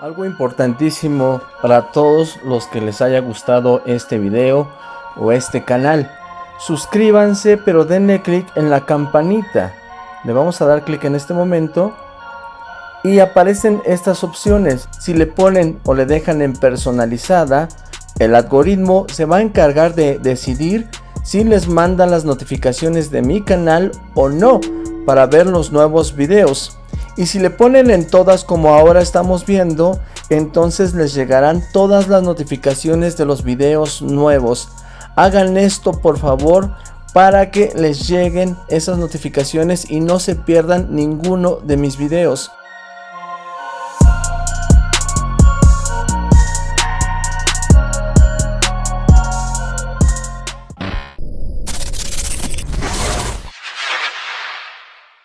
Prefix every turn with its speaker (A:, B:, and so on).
A: Algo importantísimo para todos los que les haya gustado este video o este canal. Suscríbanse pero denle clic en la campanita. Le vamos a dar clic en este momento y aparecen estas opciones. Si le ponen o le dejan en personalizada, el algoritmo se va a encargar de decidir si les manda las notificaciones de mi canal o no para ver los nuevos videos. Y si le ponen en todas como ahora estamos viendo, entonces les llegarán todas las notificaciones de los videos nuevos. Hagan esto por favor para que les lleguen esas notificaciones y no se pierdan ninguno de mis videos.